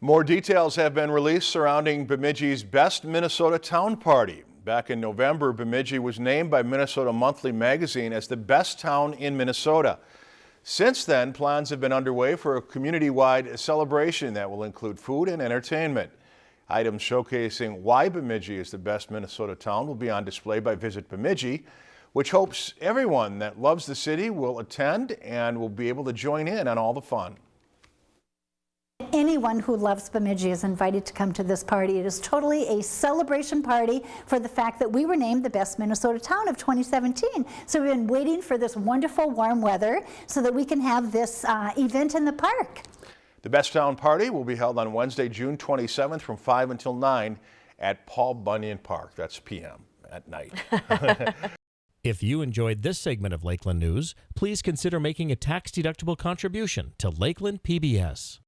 More details have been released surrounding Bemidji's Best Minnesota Town Party. Back in November, Bemidji was named by Minnesota Monthly magazine as the best town in Minnesota. Since then, plans have been underway for a community-wide celebration that will include food and entertainment. Items showcasing why Bemidji is the best Minnesota town will be on display by Visit Bemidji, which hopes everyone that loves the city will attend and will be able to join in on all the fun. Anyone who loves Bemidji is invited to come to this party. It is totally a celebration party for the fact that we were named the best Minnesota town of 2017. So we've been waiting for this wonderful warm weather so that we can have this uh, event in the park. The Best Town Party will be held on Wednesday, June 27th from 5 until 9 at Paul Bunyan Park. That's PM at night. If you enjoyed this segment of Lakeland News, please consider making a tax-deductible contribution to Lakeland PBS.